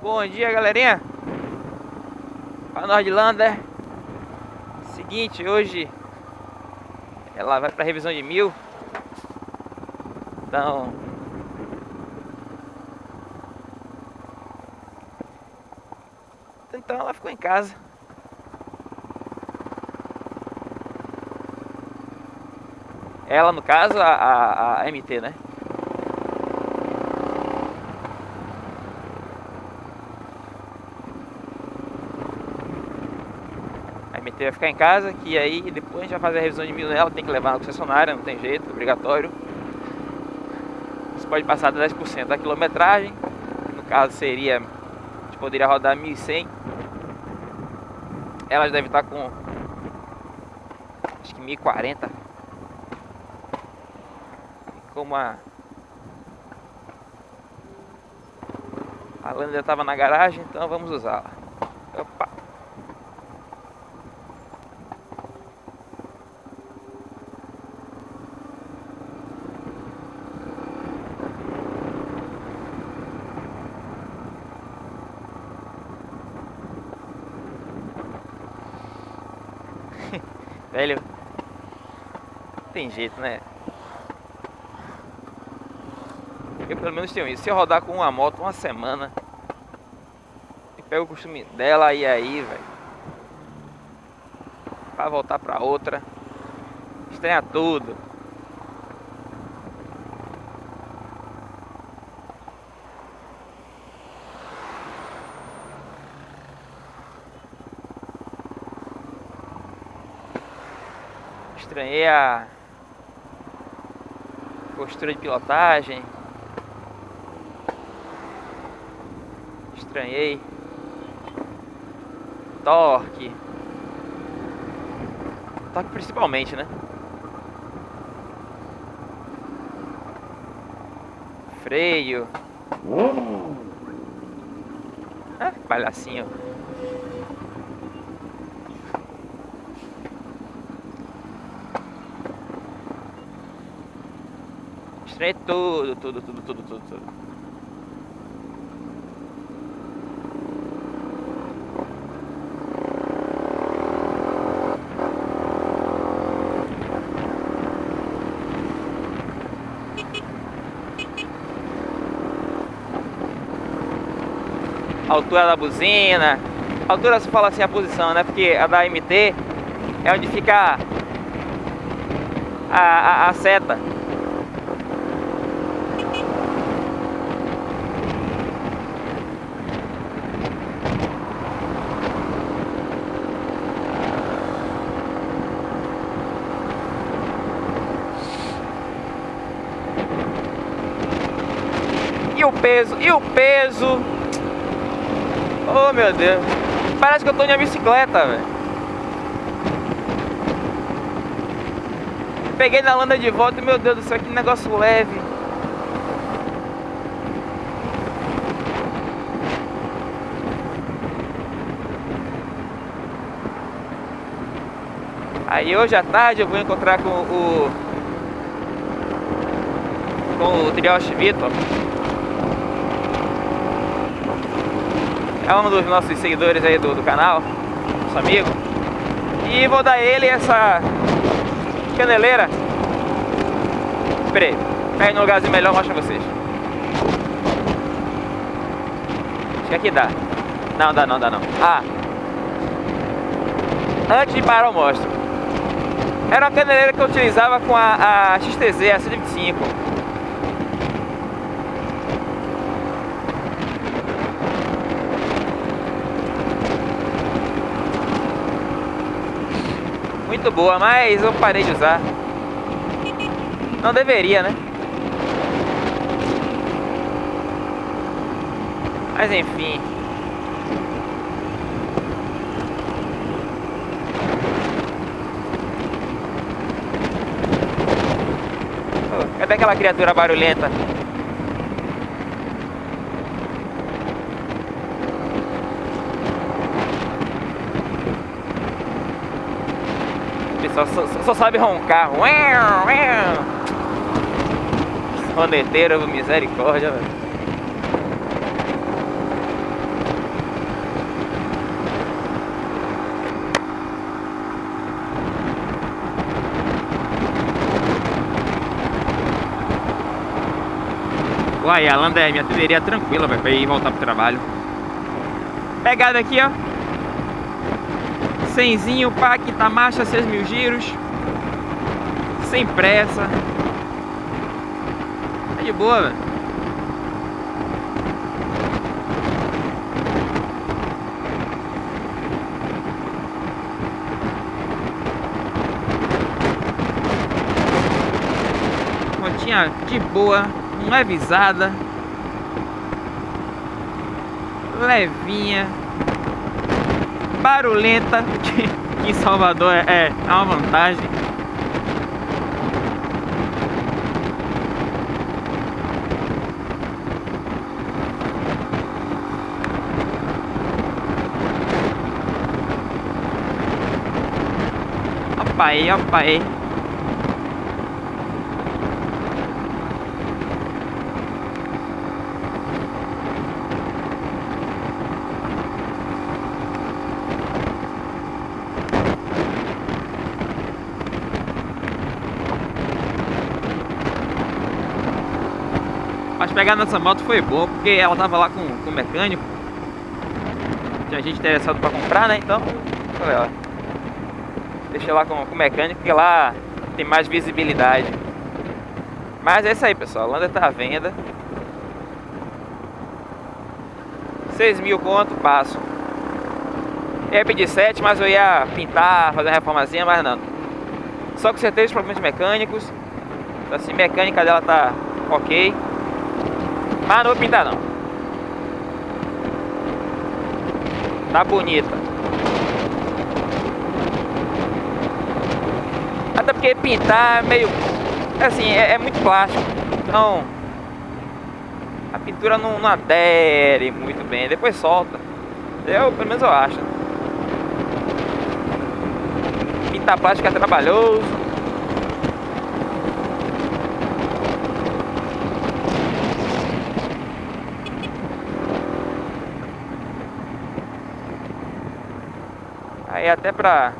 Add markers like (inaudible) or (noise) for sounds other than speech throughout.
Bom dia, galerinha. Para Nordlander. Seguinte, hoje ela vai para revisão de mil. Então, então ela ficou em casa. Ela, no caso, a, a, a MT, né? MT vai ficar em casa, que aí depois a gente vai fazer a revisão de mil nela, tem que levar na concessionária, não tem jeito, obrigatório. Você pode passar de 10% da quilometragem, no caso seria, a gente poderia rodar 1100. Elas devem estar com, acho que 1040 como a a Lander estava na garagem, então vamos usá-la. Opa! Velho, tem jeito, né? Eu pelo menos tenho isso. Se eu rodar com uma moto uma semana e pego o costume dela e aí, velho. Pra voltar pra outra. Estranha tudo. Estranhei a postura de pilotagem. estranhei. Torque. Torque principalmente, né? Freio. Ah, palhacinho. Estranhei tudo, tudo, tudo, tudo, tudo, tudo. altura da buzina. Altura se fala assim a posição, né? Porque a da MT é onde fica a, a, a seta. O peso, e o peso Oh meu Deus. Parece que eu tô uma bicicleta, velho. Peguei na landa de volta meu Deus do céu, que negócio leve. Aí hoje à tarde eu vou encontrar com o com o Trioche Vitor é um dos nossos seguidores aí do, do canal, nosso amigo. E vou dar ele essa caneleira. Peraí, pega no lugarzinho melhor, mostra vocês. Acho que aqui dá. Não, dá não, dá não. Ah! Antes de parar eu mostro. Era uma caneleira que eu utilizava com a, a XTZ, a 125. Muito boa, mas eu parei de usar. Não deveria, né? Mas enfim. Cadê aquela criatura barulhenta? Só, só, só sabe roncar. Roneteira, misericórdia, velho. Lá, a Lander é minha trilheria tranquila, velho, pra ir voltar pro trabalho. Pegada aqui, ó. Cenzinho, pá, quinta marcha, 6 mil giros. Sem pressa. Tá de boa, velho. De boa, não é visada. Levinha barulhenta, (laughs) que em Salvador é, é uma vantagem. Opa aí, opa aí. Pegar nessa moto foi bom, porque ela tava lá com, com o mecânico. Tinha gente interessado pra comprar, né? Então, falei, ó. Deixei lá com, com o mecânico, porque lá tem mais visibilidade. Mas é isso aí, pessoal. A Lander tá à venda. 6 mil conto, passo. Eu ia pedir 7, mas eu ia pintar, fazer uma reformazinha, mas não. Só com certeza os problemas mecânicos. Então, assim, mecânica dela tá ok. Mas não vou pintar não. Tá bonita. Até porque pintar é meio... Assim, é, é muito plástico. Então... A pintura não, não adere muito bem. Depois solta. Eu, pelo menos eu acho. Pintar plástico é trabalhoso. Aí até pra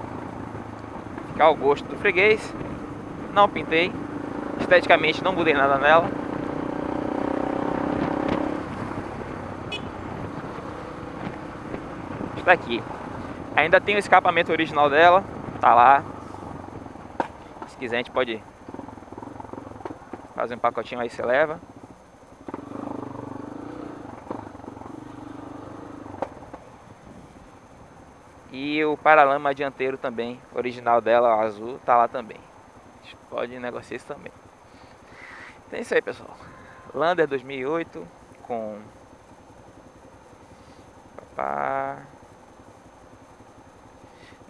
ficar ao gosto do freguês, não pintei. Esteticamente não mudei nada nela. Está aqui. Ainda tem o escapamento original dela, tá lá. Se quiser a gente pode fazer um pacotinho aí, você leva. E o paralama dianteiro também, original dela, azul, tá lá também. Pode negociar isso também. Então é isso aí, pessoal. Lander 2008 com... Papá...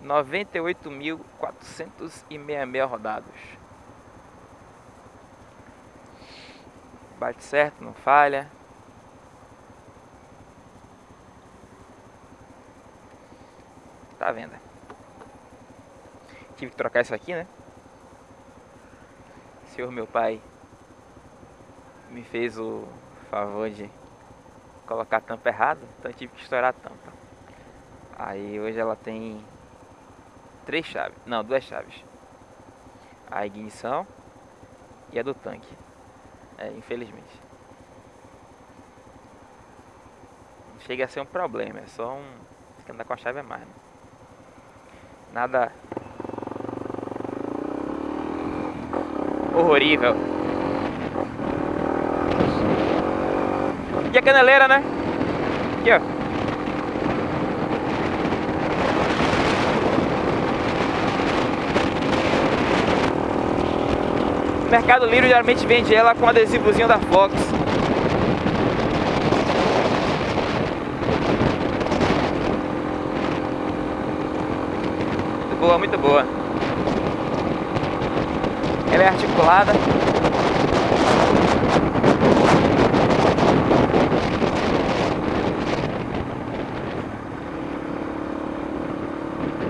98.466 rodados. Bate certo, não falha. Tá à venda. Tive que trocar isso aqui, né? O senhor meu pai me fez o favor de colocar a tampa errada, então tive que estourar a tampa. Aí hoje ela tem três chaves, não, duas chaves. A ignição e a do tanque. É, infelizmente. Chega a ser um problema, é só um. que andar com a chave é mais. Né? Nada horrorível. E a caneleira, né? Aqui, ó. Mercado Livre geralmente vende ela com adesivozinho da Fox. Muito boa. Ela é articulada.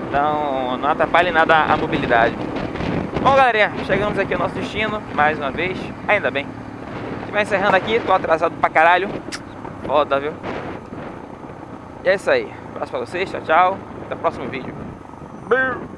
Então não atrapalha nada a mobilidade. Bom galerinha, chegamos aqui ao nosso destino, mais uma vez, ainda bem. A gente vai encerrando aqui, tô atrasado pra caralho. Foda, viu? E é isso aí. Um abraço pra vocês, tchau, tchau. Até o próximo vídeo. Brrr.